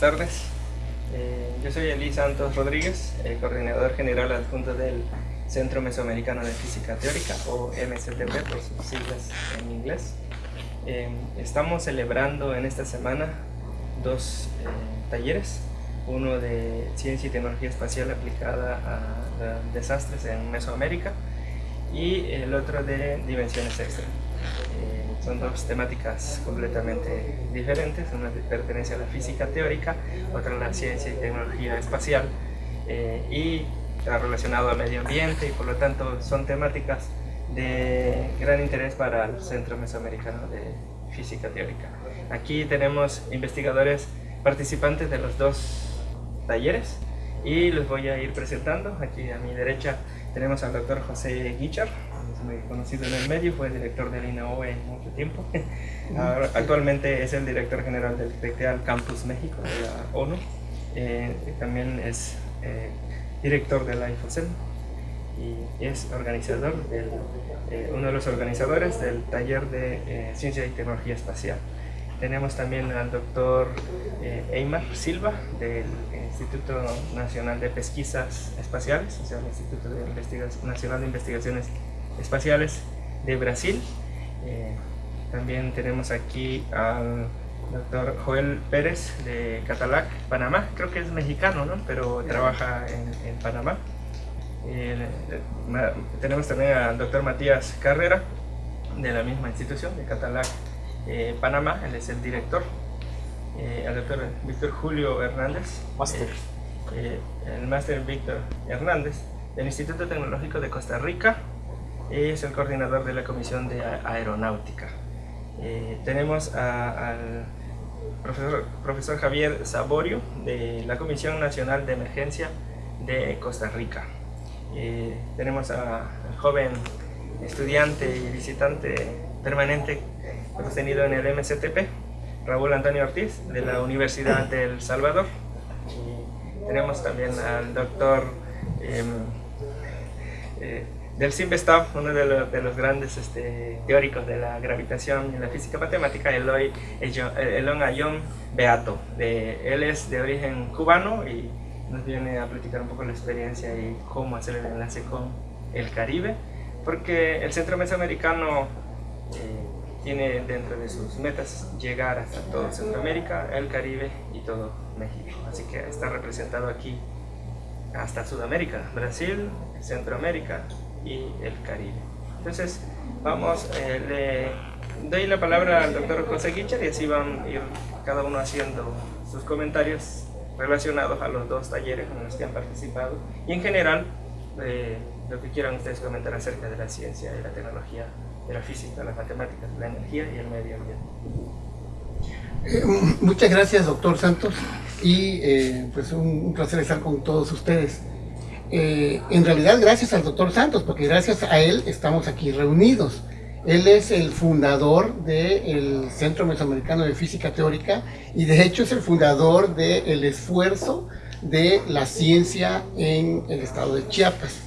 buenas tardes. Eh, yo soy Eli Santos Rodríguez, el coordinador general adjunto del Centro Mesoamericano de Física Teórica, o MCTP por sus siglas en inglés. Eh, estamos celebrando en esta semana dos eh, talleres, uno de Ciencia y Tecnología Espacial aplicada a, desastres en Mesoamérica y el otro de Dimensiones Extra. Son dos temáticas completamente diferentes, una pertenece a la física teórica, otra a la ciencia y tecnología espacial y está relacionado al medio ambiente y por lo tanto son temáticas de gran interés para el Centro Mesoamericano de Física Teórica. Aquí tenemos investigadores participantes de los dos talleres y los voy a ir presentando. Aquí a mi derecha tenemos al doctor José Guichar, es muy conocido en el medio, fue director del INAOE mucho tiempo. actualmente es el director general del TECTEAL Campus México de la ONU. Eh, también es eh, director de la IFOCEL y es organizador, eh, uno de los organizadores del taller de eh, Ciencia y Tecnología Espacial. Tenemos también al doctor eh, Eymar Silva del Instituto Nacional de Pesquisas Espaciales, o sea, el Instituto Nacional de Investigaciones Espaciales de Brasil. también tenemos aquí al doctor Joel Pérez de Catalac, Panamá, creo que es mexicano, ¿no? pero trabaja en, Panamá. Eh, tenemos también al doctor Matías Carrera, de la misma institución, de Catalac, eh, Panamá, él es el director. Eh, al doctor Víctor Julio Hernández, máster. el máster Víctor Hernández, del Instituto Tecnológico de Costa Rica, es el coordinador de la Comisión de Aeronáutica. tenemos al profesor, profesor Javier Saborio de la Comisión Nacional de Emergencia de Costa Rica. Eh, tenemos al joven estudiante y visitante permanente que hemos tenido en el MCTP, Raúl Antonio Ortiz, de la Universidad del Salvador. tenemos también al doctor em, eh, del Simvestab, uno de, los grandes este, teóricos de la gravitación y la física matemática, Eloy Elon Ayon Beato. Él es de origen cubano y nos viene a platicar un poco la experiencia y cómo hacer el enlace con el Caribe, porque el Centro Mesoamericano eh, tiene dentro de sus metas llegar hasta todo Centroamérica, el Caribe y todo México. Así que está representado aquí hasta Sudamérica, Brasil, Centroamérica, y el Caribe. Entonces, vamos, eh, le doy la palabra al doctor José Guichar y así van a ir cada uno haciendo sus comentarios relacionados a los dos talleres en los que han participado y en general eh, lo que quieran ustedes comentar acerca de la ciencia y la tecnología, de la física, las matemáticas, la energía y el medio ambiente. Eh, muchas gracias, doctor Santos, y pues un, un placer estar con todos ustedes. Eh, en realidad gracias al doctor Santos, porque gracias a él estamos aquí reunidos. Él es el fundador del Centro Mesoamericano de Física Teórica y de hecho es el fundador del esfuerzo de la ciencia en el estado de Chiapas.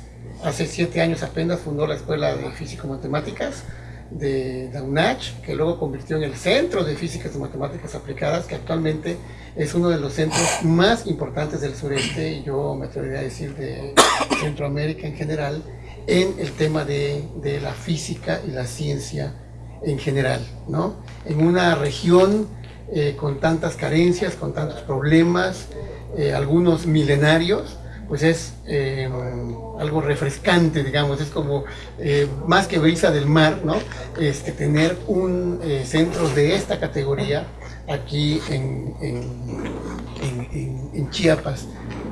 Hace siete años apenas fundó la Escuela de Físico-Matemáticas de la UNACH, que luego convirtió en el Centro de Físicas y Matemáticas Aplicadas, que actualmente es uno de los centros más importantes del sureste, y yo me atrevería a decir de Centroamérica en general, en el tema de, de la física y la ciencia en general, ¿no? En una región eh, con tantas carencias, con tantos problemas, eh, algunos milenarios, pues es eh, algo refrescante, digamos, es como eh, más que brisa del mar, ¿no? Este, tener un eh, centro de esta categoría aquí en, en, Chiapas.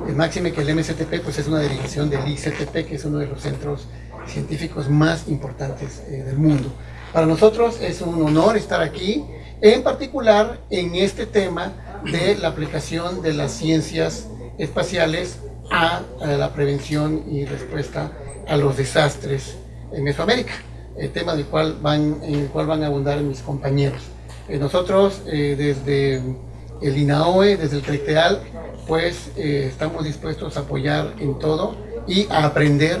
El máxime que el MCTP pues es una derivación del ICTP, que es uno de los centros científicos más importantes del mundo. Para nosotros es un honor estar aquí, en particular en este tema de la aplicación de las ciencias espaciales a, la prevención y respuesta a los desastres en Mesoamérica, el tema del cual van, en el cual van a abundar mis compañeros. Eh, nosotros eh, desde el INAOE, desde el CRECTEAL, pues eh, estamos dispuestos a apoyar en todo y a aprender,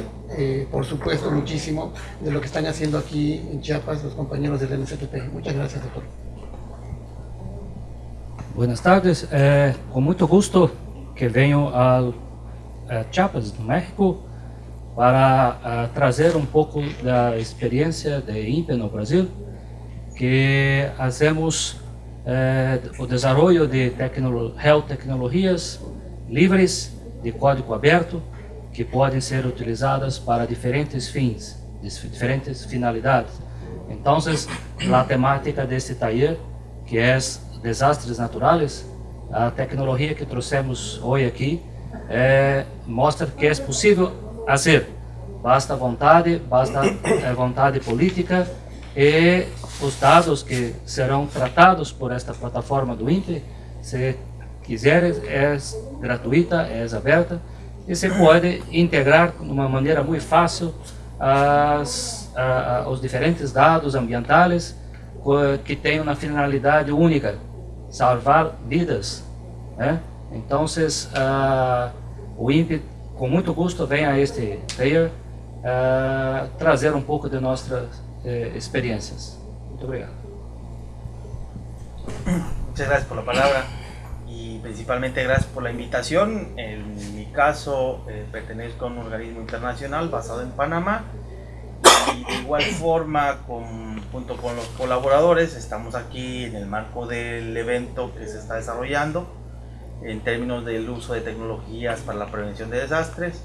por supuesto, muchísimo de lo que están haciendo aquí en Chiapas los compañeros del NCTP. Muchas gracias, doctor. Buenas tardes, é, com muito gosto que venho a, a Chiapas, no México, para a, trazer um pouco da experiência de INPE no Brasil, que fazemos é, o desenvolvimento de tecno, health tecnologias livres, de código aberto, que podem ser utilizadas para diferentes fins, diferentes finalidades. Então, a temática deste taller, que é desastres naturais, a tecnologia que trouxemos hoje aqui é, mostra que é possível fazer. Basta vontade, basta é, vontade política e os dados que serão tratados por esta plataforma do INPE, se quiser, é gratuita, é aberta e se pode integrar de uma maneira muito fácil as, a, os diferentes dados ambientais que têm uma finalidade única, salvar vidas. Né? Então, uh, o INPE, com muito a este player uh, trazer um pouco de nossas uh, experiências. Muito. Muchas gracias por la palabra y principalmente gracias por la invitación. En mi caso, eh, pertenezco a un organismo internacional basado en Panamá y de igual forma, junto con los colaboradores, estamos aquí en el marco del evento que se está desarrollando en términos del uso de tecnologías para la prevención de desastres.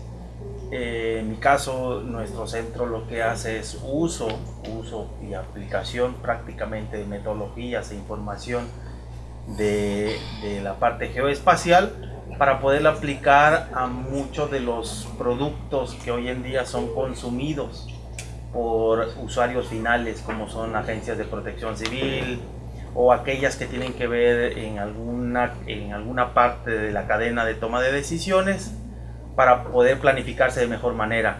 Eh, en mi caso, nuestro centro lo que hace es uso, uso y aplicación prácticamente de metodologías e información de, de la parte geoespacial para poderla aplicar a muchos de los productos que hoy en día son consumidos por usuarios finales como son agencias de protección civil o aquellas que tienen que ver en alguna, en alguna parte de la cadena de toma de decisiones para poder planificarse de mejor manera.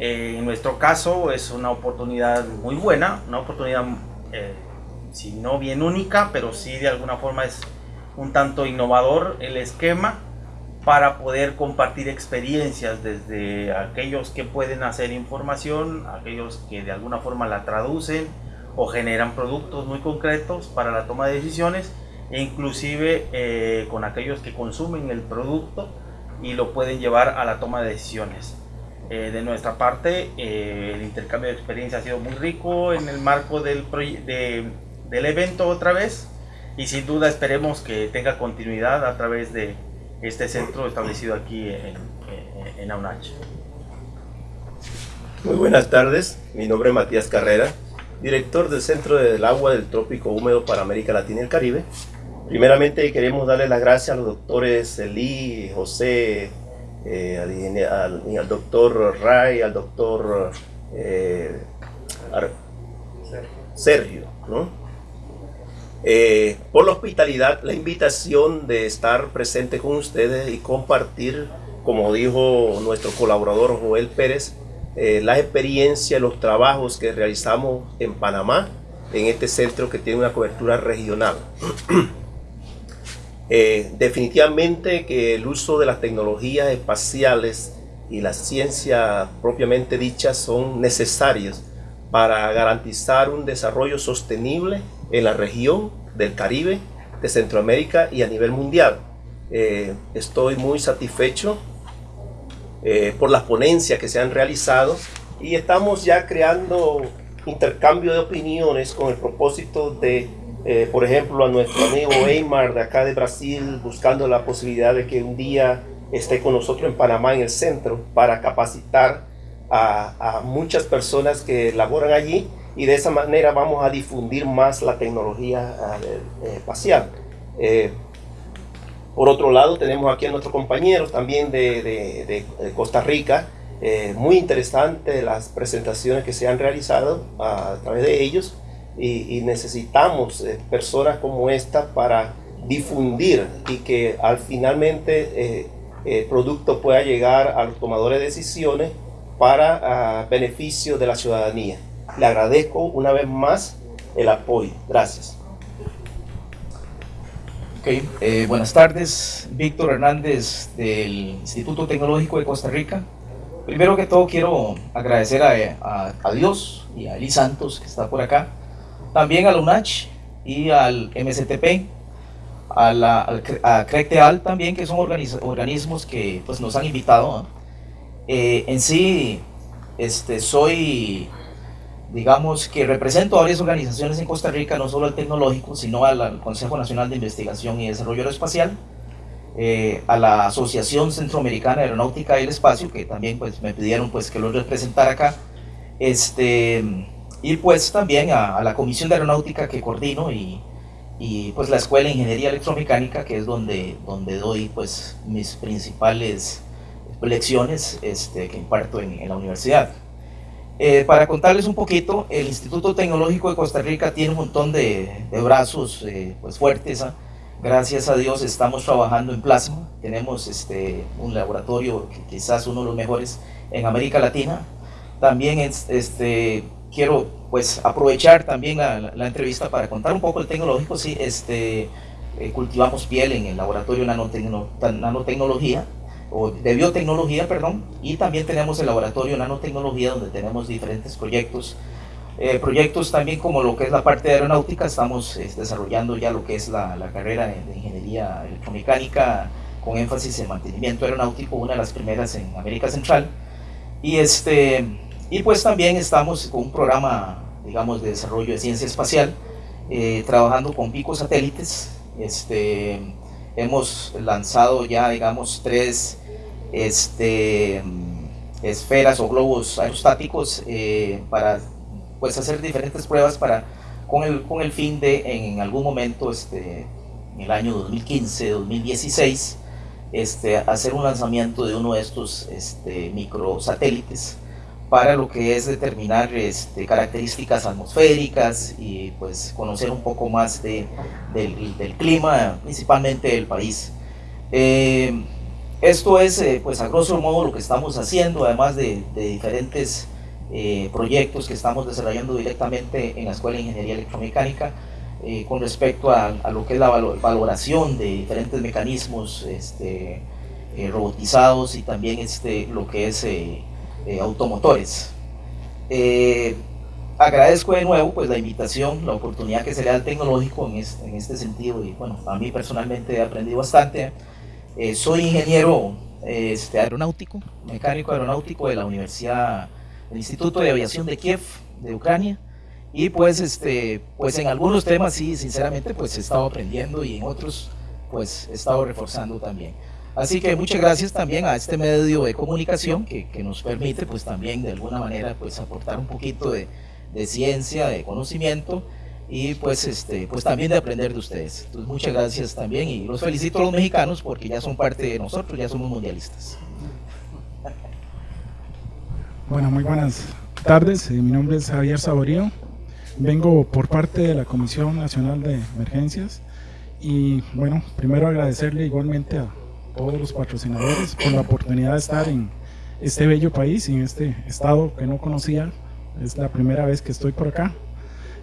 en nuestro caso es una oportunidad muy buena, una oportunidad eh, si no bien única, pero sí de alguna forma es un tanto innovador el esquema para poder compartir experiencias desde aquellos que pueden hacer información, aquellos que de alguna forma la traducen o generan productos muy concretos para la toma de decisiones e inclusive eh, con aquellos que consumen el producto y lo pueden llevar a la toma de decisiones. Eh, de nuestra parte, eh, el intercambio de experiencia ha sido muy rico en el marco del, del evento otra vez y sin duda esperemos que tenga continuidad a través de este centro establecido aquí en, en, AUNACH. Muy buenas tardes, mi nombre es Matías Carrera, director del Centro del Agua del Trópico Húmedo para América Latina y el Caribe. Primeramente queremos darle las gracias a los doctores Elí, José, eh, al, doctor Ray, al doctor eh, Sergio, ¿no? Eh, por la hospitalidad, la invitación de estar presente con ustedes y compartir, como dijo nuestro colaborador Joel Pérez, eh, la experiencia, los trabajos que realizamos en Panamá, en este centro que tiene una cobertura regional. Eh, definitivamente que el uso de las tecnologías espaciales y la ciencia propiamente dicha son necesarios para garantizar un desarrollo sostenible en la región del Caribe, de Centroamérica y a nivel mundial. Eh, estoy muy satisfecho eh, por las ponencias que se han realizado y estamos ya creando intercambio de opiniones con el propósito de, eh, por ejemplo, a nuestro amigo Eymar de acá de Brasil, buscando la posibilidad de que un día esté con nosotros en Panamá, en el centro, para capacitar a, a muchas personas que laboran allí y de esa manera vamos a difundir más la tecnología eh, espacial. Eh, por otro lado, tenemos aquí a nuestros compañeros también de, Costa Rica. Eh, muy interesante las presentaciones que se han realizado a, través de ellos y, necesitamos personas como esta para difundir y que al finalmente el producto pueda llegar a los tomadores de decisiones para beneficio de la ciudadanía. Le agradezco una vez más el apoyo. Gracias. Eh, buenas tardes, Víctor Hernández del Instituto Tecnológico de Costa Rica. Primero que todo quiero agradecer a, Dios y a Eli Santos que está por acá, también a la UNACH y al MSTP a, la, CRECTEAL también, que son organismos que pues, nos han invitado. Eh, en sí, este, soy, digamos, que represento a varias organizaciones en Costa Rica, no solo al tecnológico, sino al, Consejo Nacional de Investigación y Desarrollo Aeroespacial, eh, a la Asociación Centroamericana de Aeronáutica y el Espacio, que también pues, me pidieron pues, que lo representara acá, este, y pues también a, la Comisión de Aeronáutica que coordino y y pues la Escuela de Ingeniería Electromecánica, que es donde, donde doy pues mis principales lecciones este, que imparto en, la universidad. Eh, para contarles un poquito, el Instituto Tecnológico de Costa Rica tiene un montón de, brazos eh, pues fuertes. ¿ah? Gracias a Dios estamos trabajando en plasma. Tenemos este, un laboratorio quizás uno de los mejores en América Latina. También este, quiero pues aprovechar también la, entrevista para contar un poco el tecnológico. Sí, este, eh, cultivamos piel en el laboratorio de nanotecnología, o de biotecnología, perdón, y también tenemos el laboratorio de nanotecnología donde tenemos diferentes proyectos. Eh, proyectos también como lo que es la parte de aeronáutica, estamos eh, desarrollando ya lo que es la, la carrera de, ingeniería electromecánica con énfasis en mantenimiento aeronáutico, una de las primeras en América Central. Y este, y pues también estamos con un programa, digamos, de desarrollo de ciencia espacial, eh, trabajando con picos satélites. Este, hemos lanzado ya, digamos, tres este, esferas o globos aerostáticos eh, para pues, hacer diferentes pruebas para, con, el, con el fin de en algún momento, este, en el año 2015, 2016, este, hacer un lanzamiento de uno de estos este, microsatélites para lo que es determinar este, características atmosféricas y pues conocer un poco más de, del, clima, principalmente del país. Eh, esto es eh, pues a grosso modo lo que estamos haciendo, además de, diferentes eh, proyectos que estamos desarrollando directamente en la Escuela de Ingeniería Electromecánica con respecto a, lo que es la valoración de diferentes mecanismos este, robotizados y también este, lo que es eh, automotores. Eh, agradezco de nuevo pues, la invitación, la oportunidad que se le da al tecnológico en este, en este sentido y bueno, a mí personalmente he aprendido bastante. Eh, soy ingeniero este, aeronáutico, mecánico aeronáutico de la Universidad, del Instituto de Aviación de Kiev, de Ucrania. Y pues, este, pues en algunos temas sí, sinceramente, pues he estado aprendiendo y en otros pues he estado reforzando también. Así que muchas gracias también a este medio de comunicación que, que nos permite pues también de alguna manera pues aportar un poquito de, de, ciencia, de conocimiento y pues este pues también de aprender de ustedes. Entonces muchas gracias también y los felicito a los mexicanos porque ya son parte de nosotros, ya somos mundialistas. Bueno, muy buenas tardes. Eh, mi nombre es Javier Saborío. Vengo por parte de la Comisión Nacional de Emergencias y bueno, primero agradecerle igualmente a todos los patrocinadores por la oportunidad de estar en este bello país y en este estado que no conocía. Es la primera vez que estoy por acá.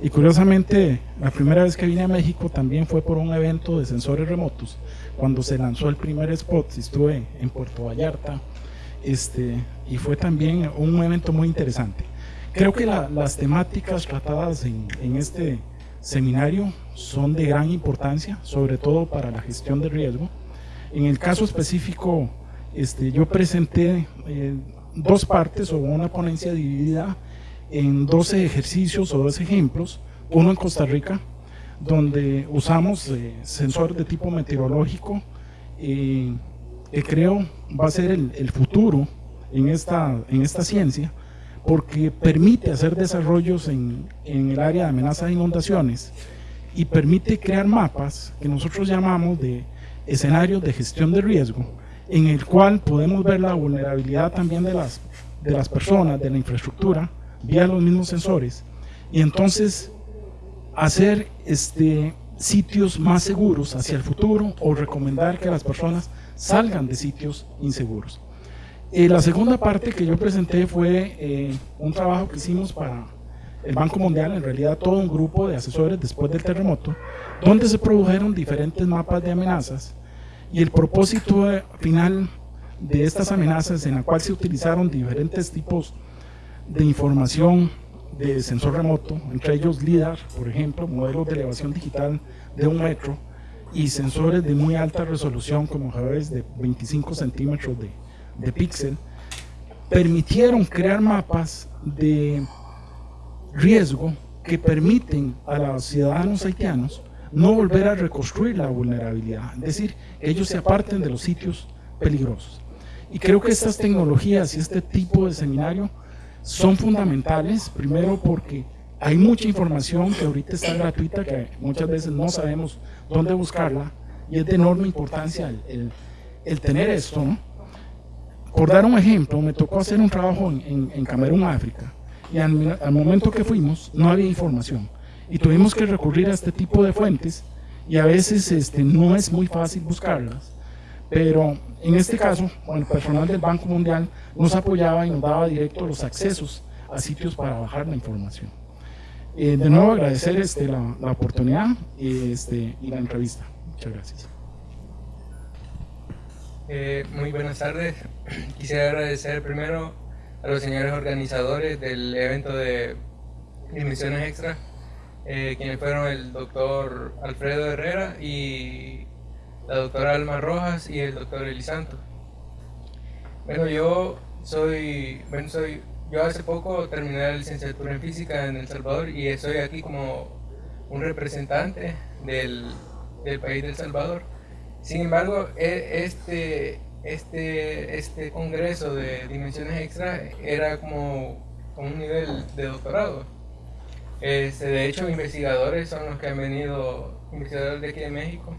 Y curiosamente, la primera vez que vine a México también fue por un evento de sensores remotos, cuando se lanzó el primer spot, estuve en Puerto Vallarta, este, y fue también un evento muy interesante. Creo que las temáticas tratadas en, en este seminario son de gran importancia, sobre todo para la gestión de riesgo, en el caso específico, este, yo presenté eh, dos partes o una ponencia dividida en 12 ejercicios o 12 ejemplos, uno en Costa Rica, donde usamos eh, sensor de tipo meteorológico, eh, que creo va a ser el, futuro en esta, en esta ciencia, porque permite hacer desarrollos en, en el área de amenazas de inundaciones y permite crear mapas que nosotros llamamos de escenarios de gestión de riesgo en el cual podemos ver la vulnerabilidad también de las, de las personas, de la infraestructura, vía los mismos sensores, y entonces hacer este, sitios más seguros hacia el futuro o recomendar que las personas salgan de sitios inseguros. Eh, la segunda parte que yo presenté fue eh, un trabajo que hicimos para el Banco Mundial, en realidad todo un grupo de asesores después del terremoto, donde se produjeron diferentes mapas de amenazas y el propósito final de estas amenazas en la cual se utilizaron diferentes tipos de información de sensor remoto, entre ellos LIDAR, por ejemplo, modelos de elevación digital de un metro, y sensores de muy alta resolución como Javes de 25 centímetros de, de píxel permitieron crear mapas de riesgo que permiten a los ciudadanos haitianos no volver a reconstruir la vulnerabilidad, es decir, ellos se aparten de los sitios peligrosos. Y creo que estas tecnologías y este tipo de seminario son fundamentales, primero porque hay mucha información que ahorita está gratuita, que muchas veces no sabemos dónde buscarla, y es de enorme importancia el, tener esto. Por dar un ejemplo, me tocó hacer un trabajo en, en, Camerún, África, y al, al, momento que fuimos no había información, y tuvimos que recurrir a este tipo de fuentes, y a veces este, no es muy fácil buscarlas, pero en este caso, el personal del Banco Mundial nos apoyaba y nos daba directo los accesos a sitios para bajar la información. Eh, de nuevo agradecer este, la, la oportunidad este, y la entrevista. Muchas gracias. Eh, muy buenas tardes. Quisiera agradecer primero a los señores organizadores del evento de Dimensiones Extra, eh, quienes fueron el doctor Alfredo Herrera y la doctora Alma Rojas y el doctor Elisanto. Bueno, yo soy, bueno, soy, yo hace poco terminé la licenciatura en física en El Salvador y estoy aquí como un representante del, del país de El Salvador. Sin embargo, e, este, este, este congreso de dimensiones extra era como, un nivel de doctorado. Este, de hecho, investigadores son los que han venido, investigadores de aquí de México,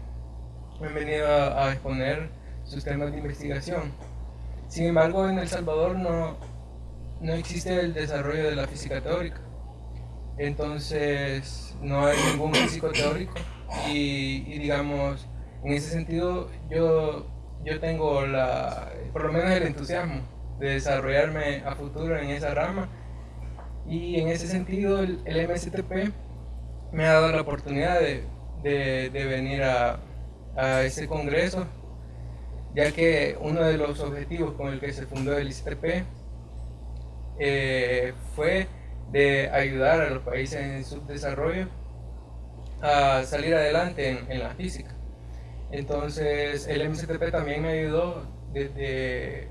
han venido a, exponer sus temas de investigación. Sin embargo, en El Salvador no, no existe el desarrollo de la física teórica. Entonces, no hay ningún físico teórico y, digamos, en ese sentido yo, yo tengo la, por lo menos el entusiasmo de desarrollarme a futuro en esa rama y en ese sentido el, el MSTP me ha dado la oportunidad de, de, de venir a, a ese congreso, ya que uno de los objetivos con el que se fundó el ICTP eh, fue de ayudar a los países en subdesarrollo a salir adelante en, la física. Entonces el MCTP también me ayudó desde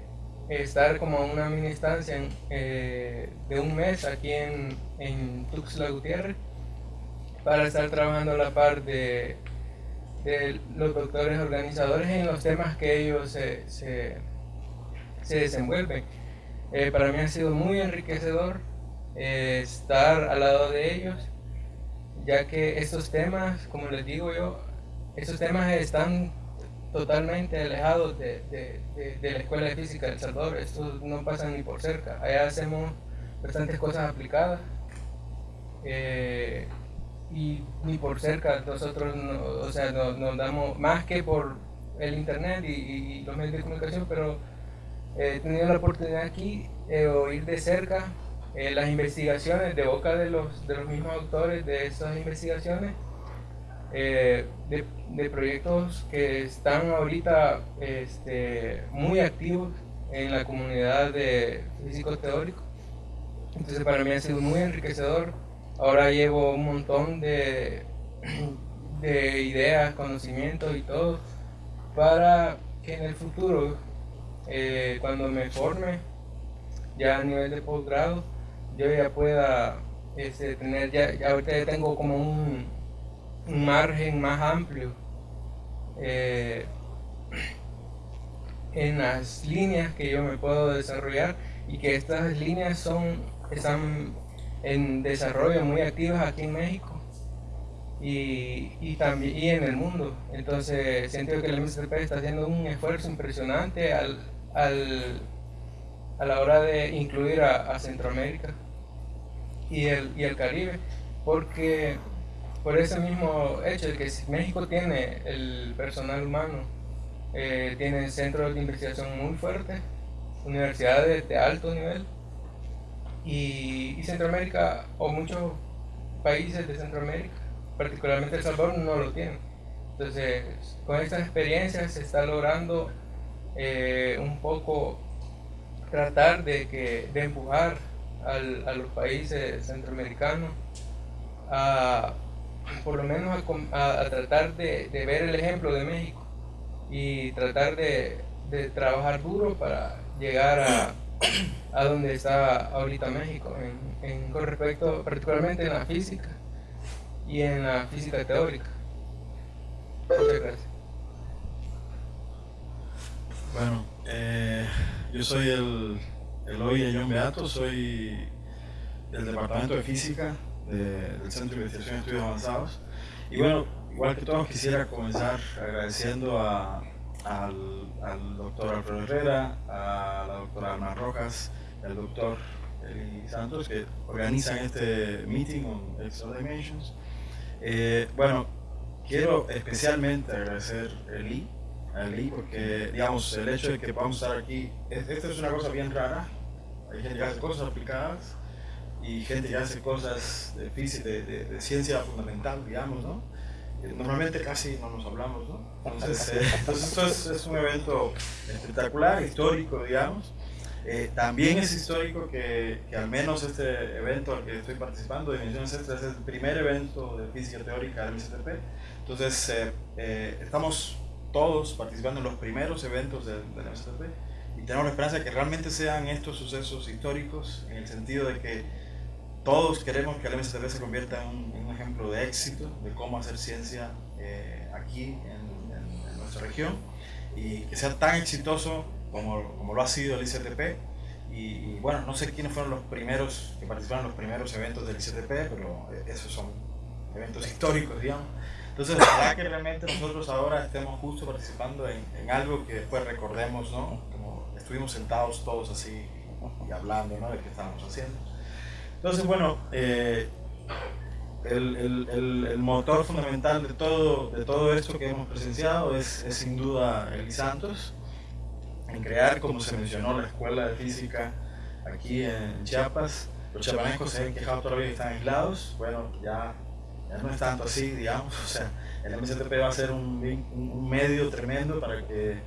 estar como una mini estancia eh, de un mes aquí en, en Tuxtla Gutiérrez para estar trabajando a la par de de los doctores organizadores en los temas que ellos se, se, desenvuelven. Eh, para mí ha sido muy enriquecedor eh, estar al lado de ellos, ya que estos temas, como les digo yo, estos temas están totalmente alejados de, de, de, la Escuela de Física de Salvador. Estos no pasan ni por cerca. Allá hacemos bastantes cosas aplicadas. Eh, y ni por cerca nosotros, o sea, nos, damos más que por el internet y, los medios de comunicación, pero he tenido la oportunidad aquí de oír de cerca eh, las investigaciones de boca de los, de los mismos autores de esas investigaciones, eh, de, de, proyectos que están ahorita este, muy activos en la comunidad de físicos teóricos. Entonces para mí ha sido muy enriquecedor Ahora llevo un montón de, de ideas, conocimientos y todo para que en el futuro, eh, cuando me forme, ya a nivel de posgrado, yo ya pueda este, tener, ya, ahorita ya tengo como un, margen más amplio eh, en las líneas que yo me puedo desarrollar y que estas líneas son, están en desarrollo muy activas aquí en México y, y también y en el mundo. Entonces siento que el MSP está haciendo un esfuerzo impresionante al, al, a la hora de incluir a, Centroamérica y el, y el Caribe, porque por ese mismo hecho de que México tiene el personal humano, eh, tiene centros de investigación muy fuertes, universidades de alto nivel, y, Centroamérica o muchos países de Centroamérica, particularmente El Salvador, no lo tienen. Entonces, con estas experiencias se está logrando eh, un poco tratar de, que, de empujar a los países centroamericanos a, por lo menos a, tratar de, ver el ejemplo de México y tratar de, trabajar duro para llegar a, a donde está ahorita México, en, con respecto particularmente en la física y en la física teórica. Muchas gracias. Bueno, eh, yo soy el, el John Beato, soy del Departamento de Física del Centro de Investigación de Estudios Avanzados. Y bueno, igual que todos, quisiera comenzar agradeciendo a, al, al, doctor Alfredo Herrera, a la doctora Alma Rojas, al doctor Eli Santos, que organizan este meeting on Extra Dimensions. Eh, bueno, quiero especialmente agradecer a Eli, a Eli, porque digamos, el hecho de que podamos estar aquí, esta es una cosa bien rara, hay gente que hace cosas aplicadas, y gente que hace cosas de, física, de, ciencia fundamental, digamos, ¿no? Normalmente casi no nos hablamos, ¿no? Entonces, eh, esto es, un evento espectacular, histórico, digamos. Eh, también es histórico que, que, al menos este evento al que estoy participando, Dimensiones Extras, es el primer evento de física teórica del MCTP. Entonces, eh, estamos todos participando en los primeros eventos del, del MCTP y tenemos la esperanza de que realmente sean estos sucesos históricos en el sentido de que todos queremos que el MSTP se convierta en un, ejemplo de éxito, de cómo hacer ciencia eh, aquí en, nuestra región y que sea tan exitoso como, como lo ha sido el ICTP. Y, bueno, no sé quiénes fueron los primeros que participaron en los primeros eventos del ICTP, pero esos son eventos históricos, digamos. Entonces, ojalá que realmente nosotros ahora estemos justo participando en, en, algo que después recordemos, ¿no? Como estuvimos sentados todos así y hablando, ¿no? De qué estábamos haciendo. Entonces, bueno, eh, el, motor fundamental de todo, de todo esto que hemos presenciado es, sin duda el Santos, en crear, como se mencionó, la escuela de física aquí en Chiapas. Los chiapanecos se han quejado todavía que están aislados. Bueno, ya, ya no es tanto así, digamos. O sea, el MCTP va a ser un, un medio tremendo para que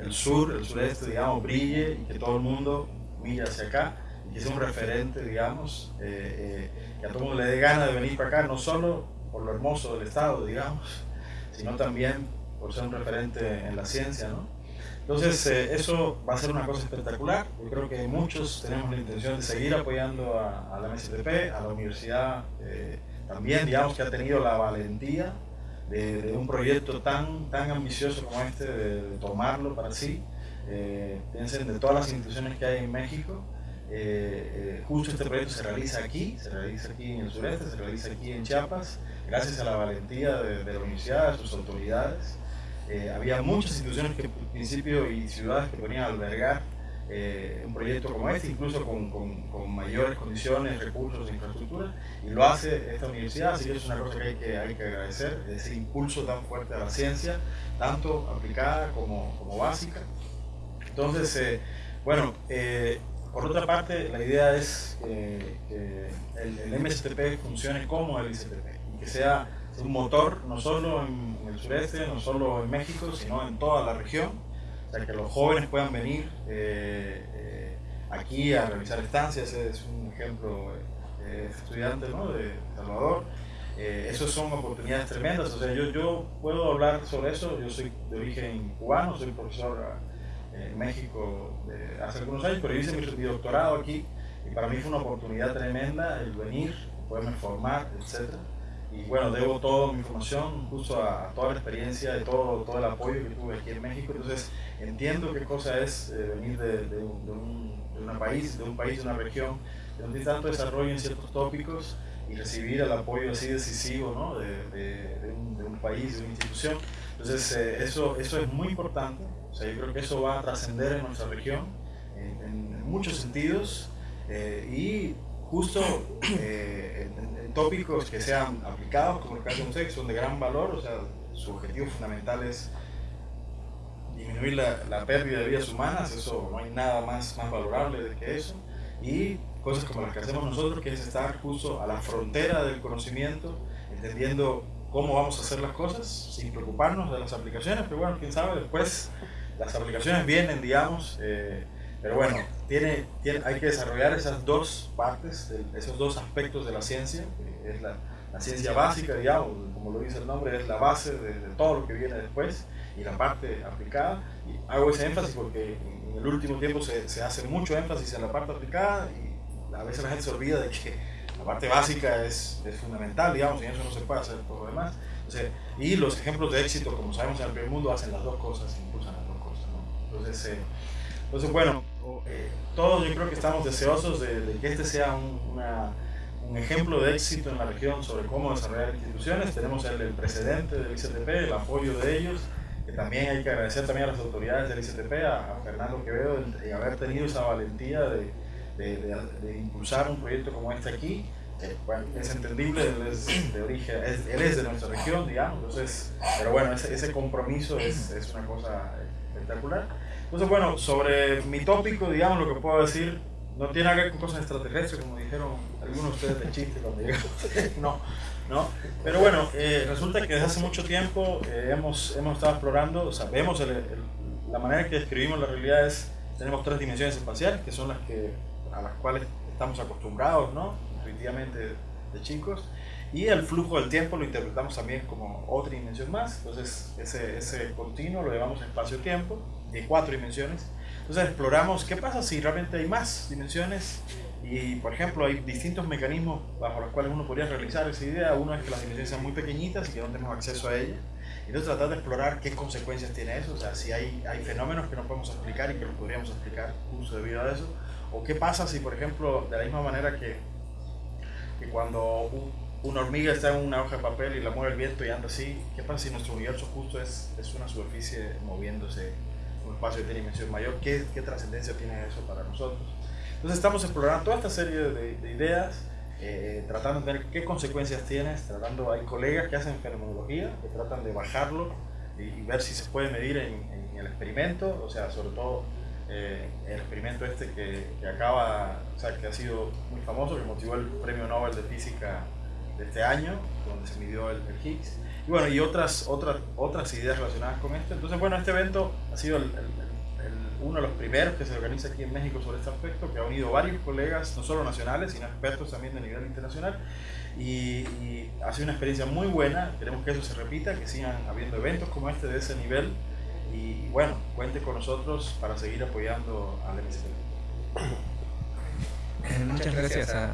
el sur, el sureste, digamos, brille y que todo el mundo mire hacia acá que sea un referente, digamos, eh, eh, que a todo mundo le dé gana de venir para acá, no solo por lo hermoso del Estado, digamos, sino también por ser un referente en la ciencia, ¿no? Entonces, eh, eso va a ser una cosa espectacular. Yo creo que muchos tenemos la intención de seguir apoyando a, la MSTP, a la universidad también, digamos, que ha tenido la valentía de, un proyecto tan, tan ambicioso como este, de, de tomarlo para sí. piensen de todas las instituciones que hay en México, eh, eh, justo este proyecto se realiza aquí, se realiza aquí en el sureste, se realiza aquí en Chiapas, gracias a la valentía de, la universidad, de sus autoridades. Eh, había muchas instituciones que al principio y ciudades que ponían a albergar un proyecto como este, incluso con, con, mayores condiciones, recursos e infraestructura, y lo hace esta universidad, así que es una cosa que hay que, hay que agradecer, ese impulso tan fuerte a la ciencia, tanto aplicada como, como básica. Entonces, bueno, por otra parte, la idea es que, el, el, MSTP funcione como el ICTP y que sea un motor no solo en, el sureste, no solo en México, sino en toda la región. O sea, que los jóvenes puedan venir eh, eh, aquí a realizar estancias. Es un ejemplo eh, estudiante ¿no? de Salvador. Eh, esas son oportunidades tremendas. O sea, yo, yo puedo hablar sobre eso. Yo soy de origen cubano, soy profesor en México hace algunos años, pero hice mi, doctorado aquí y para mí fue una oportunidad tremenda el venir, poderme formar, etc. Y bueno, debo toda mi información justo a, toda la experiencia y todo, todo el apoyo que tuve aquí en México. Entonces entiendo qué cosa es eh, venir de, de, un, de, país, de un país, de una región, donde hay tanto desarrollo en ciertos tópicos y recibir el apoyo así decisivo ¿no? de, un, un, país, de una institución. Entonces eh, eso, eso es muy importante o sea, yo creo que eso va a trascender en nuestra región en, muchos sentidos eh, y justo eh, en, tópicos que sean aplicados, como el caso de ustedes, son de gran valor, o sea, su objetivo fundamental es disminuir la, la, pérdida de vidas humanas, eso no hay nada más, más valorable que eso, y cosas como las que hacemos nosotros, que es estar justo a la frontera del conocimiento, entendiendo cómo vamos a hacer las cosas, sin preocuparnos de las aplicaciones, pero bueno, quién sabe, después las aplicaciones vienen, digamos, eh, pero bueno, tiene, tiene, hay que desarrollar esas dos partes, esos dos aspectos de la ciencia, que es la, la ciencia básica, digamos, como lo dice el nombre, es la base de, todo lo que viene después y la parte aplicada. Y hago ese énfasis porque en el último tiempo se, se hace mucho énfasis en la parte aplicada y a veces la gente se olvida de que la parte básica es, es fundamental, digamos, y eso no se puede hacer por lo demás. y los ejemplos de éxito, como sabemos en el primer mundo, hacen las dos cosas, impulsan. Entonces, eh, entonces, bueno, eh, todos yo creo que estamos deseosos de, de que este sea un, una un ejemplo de éxito en la región sobre cómo desarrollar instituciones. Tenemos el, precedente del ICTP, el apoyo de ellos, que también hay que agradecer también a las autoridades del ICTP, a, Fernando Quevedo, de, haber tenido esa valentía de, de, impulsar un proyecto como este aquí. bueno, es entendible, él es de origen, él es de nuestra región, digamos, entonces, pero bueno, ese, ese compromiso es, es una cosa espectacular. Entonces, bueno, sobre mi tópico, digamos, lo que puedo decir no tiene que ver con cosas extraterrestres, como dijeron algunos de ustedes de chiste cuando llegamos. no, no. Pero bueno, eh, resulta que desde hace mucho tiempo eh, hemos, hemos estado explorando, o sea, vemos la manera que describimos la realidad es, tenemos tres dimensiones espaciales, que son las que, a las cuales estamos acostumbrados, ¿no? Intuitivamente de chicos. Y el flujo del tiempo lo interpretamos también como otra dimensión más. Entonces, ese, ese continuo lo llevamos espacio-tiempo, de cuatro dimensiones. Entonces exploramos qué pasa si realmente hay más dimensiones y, por ejemplo, hay distintos mecanismos bajo los cuales uno podría realizar esa idea. Uno es que las dimensiones sean muy pequeñitas y que no tenemos acceso a ellas. Entonces tratar de explorar qué consecuencias tiene eso, o sea, si hay, hay fenómenos que no podemos explicar y que los podríamos explicar justo debido a eso. O qué pasa si, por ejemplo, de la misma manera que, que cuando una hormiga está en una hoja de papel y la mueve el viento y anda así, ¿qué pasa si nuestro universo justo es, es una superficie moviéndose un espacio de dimensión mayor, ¿qué, qué trascendencia tiene eso para nosotros? Entonces estamos explorando toda esta serie de, ideas, eh, tratando de ver qué consecuencias tiene, tratando, hay colegas que hacen fenomenología, que tratan de bajarlo y, ver si se puede medir en, el experimento, o sea, sobre todo eh, el experimento este que, que, acaba, o sea, que ha sido muy famoso, que motivó el premio Nobel de Física de este año, donde se midió el, el Higgs. Y bueno, y otras, otras, otras ideas relacionadas con esto. Entonces, bueno, este evento ha sido el, uno de los primeros que se organiza aquí en México sobre este aspecto, que ha unido varios colegas, no solo nacionales, sino expertos también de nivel internacional. Y, ha sido una experiencia muy buena. Queremos que eso se repita, que sigan habiendo eventos como este de ese nivel. Y bueno, cuente con nosotros para seguir apoyando al MSP. Muchas gracias a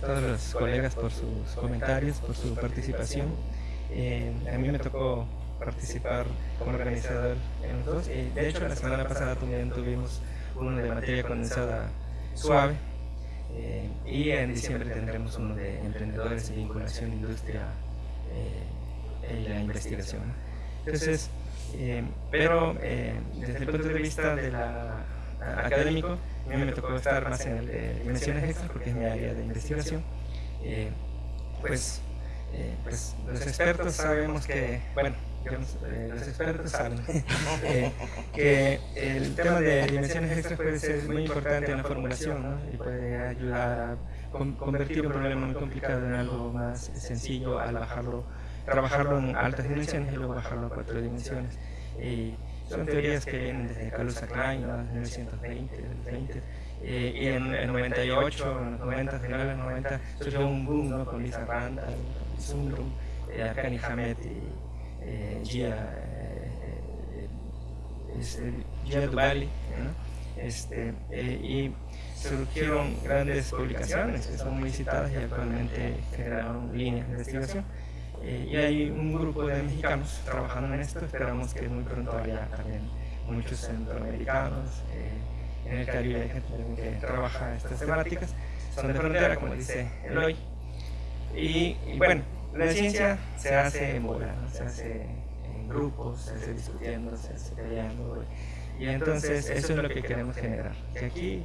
todos los colegas por sus comentarios, por su participación. Eh, a mí me tocó participar como organizador en los dos. Y de hecho, la semana pasada también tuvimos uno de materia condensada suave. Eh, y en diciembre tendremos uno de emprendedores y vinculación industria eh, y la investigación. Entonces, pero desde el punto de vista de la, académico, a mí me tocó estar más en el de dimensiones extras porque es mi área de investigación. pues eh, pues los expertos sabemos que, bueno, eh, los expertos saben eh, que el tema de dimensiones extras puede ser muy importante en la formulación y puede ayudar a convertir un problema muy complicado en algo más sencillo al bajarlo, trabajarlo en altas dimensiones y luego bajarlo a cuatro dimensiones. Y son teorías que vienen desde Carlos Klein, ¿no? 1920, 20, y en el 98, en los 90, finales de los 90, surgió un boom ¿no? con Lisa Randall, Sundrum, eh, Akani Hamed y eh, Gia, eh, eh Gia Dubali, ¿no? este, y surgieron grandes publicaciones que son muy citadas y actualmente generaron líneas de investigación. y hay un grupo de mexicanos trabajando en esto, esperamos que muy pronto haya también muchos centroamericanos, en el Caribe hay gente que trabaja estas temáticas, son de frontera, como dice Eloy. Y, bueno, la ciencia se hace en bola, se hace en grupos, se hace discutiendo, se hace peleando. Y entonces eso es lo que queremos generar, que aquí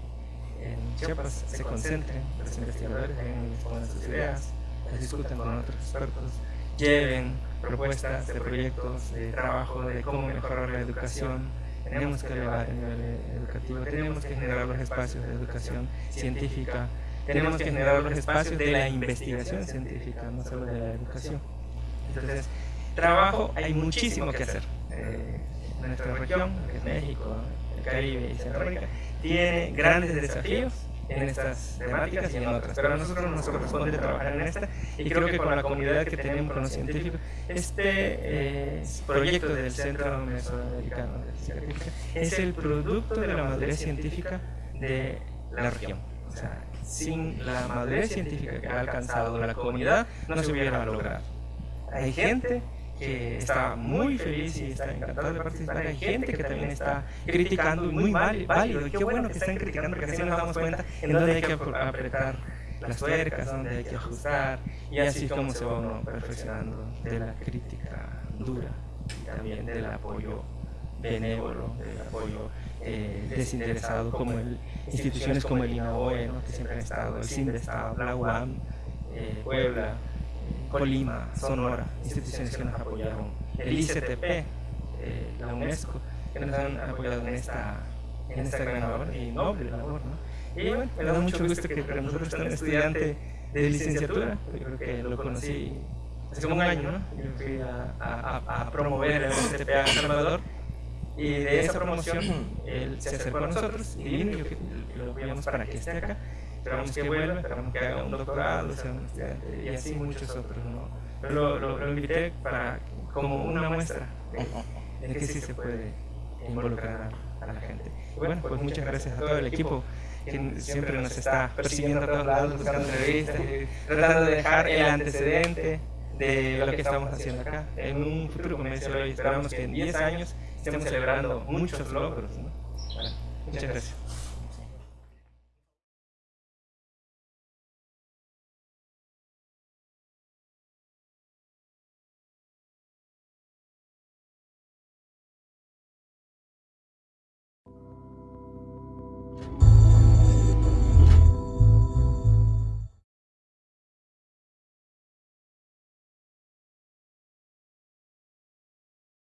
en Chiapas se concentren los investigadores, vengan y expongan sus ideas, las discutan con otros expertos, lleven propuestas de proyectos de trabajo de cómo mejorar la educación, tenemos que elevar el nivel educativo, tenemos que generar los espacios de educación científica, tenemos que generar los espacios de la investigación científica, no solo de la educación. Entonces, trabajo hay muchísimo que hacer. Eh, nuestra región, que es México, el Caribe y Centroamérica, tiene grandes desafíos en estas temáticas y en otras, pero a nosotros nos corresponde trabajar en esta y creo que con la comunidad que tenemos con los científicos, este eh, proyecto del Centro Mesoamericano de Física es el producto de la madurez científica de la región. O sea, sin la madurez científica que ha alcanzado la comunidad, no se hubiera logrado. Hay gente que está muy feliz y está encantado de participar. Hay gente que también está criticando y muy mal, válido. Y qué bueno que están criticando porque así nos damos cuenta en dónde hay que apretar las tuercas, dónde hay que ajustar y así como se va perfeccionando de la crítica dura y también del apoyo benévolo, del apoyo eh, como el, instituciones como el INAOE, que siempre han estado, el CINDESTAD, la UAM, eh, Puebla, Colima, Sonora, instituciones que nos apoyaron, el ICTP, eh, la UNESCO, que nos han apoyado en esta, en esta gran labor y noble labor. ¿no? Y bueno, me da mucho gusto que para nosotros un estudiante de licenciatura, yo creo que lo conocí hace como un año, ¿no? yo fui a, a, a promover el ICTP a Salvador y de esa promoción él se acercó a nosotros y vino y lo apoyamos para que esté acá esperamos que vuelva, esperamos que haga un doctorado, sea un estudiante, y así muchos otros. ¿no? Pero lo, lo, invité para, como una muestra de, que sí se puede involucrar a, la gente. bueno, pues muchas gracias a todo el equipo que siempre nos está persiguiendo a todos lados, buscando entrevistas, tratando de dejar el antecedente de lo que estamos haciendo acá. En un futuro, como dice hoy, esperamos que en 10 años estemos celebrando muchos logros. ¿no? Bueno, muchas gracias.